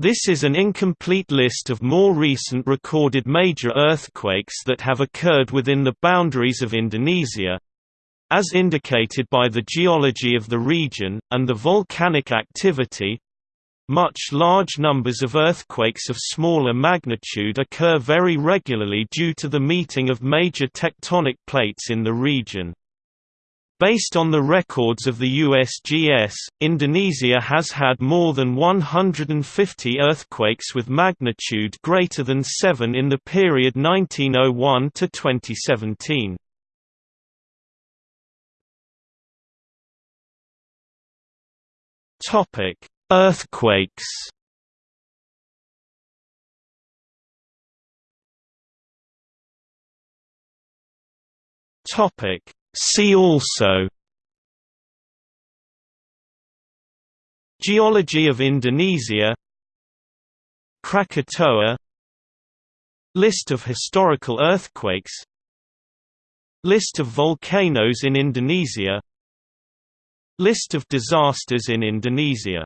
This is an incomplete list of more recent recorded major earthquakes that have occurred within the boundaries of Indonesia, as indicated by the geology of the region, and the volcanic activity, much large numbers of earthquakes of smaller magnitude occur very regularly due to the meeting of major tectonic plates in the region. Based on the records of the USGS, Indonesia has had more than 150 earthquakes with magnitude greater than 7 in the period 1901 to 2017. Topic: Earthquakes. Topic: See also Geology of Indonesia Krakatoa List of historical earthquakes List of volcanoes in Indonesia List of disasters in Indonesia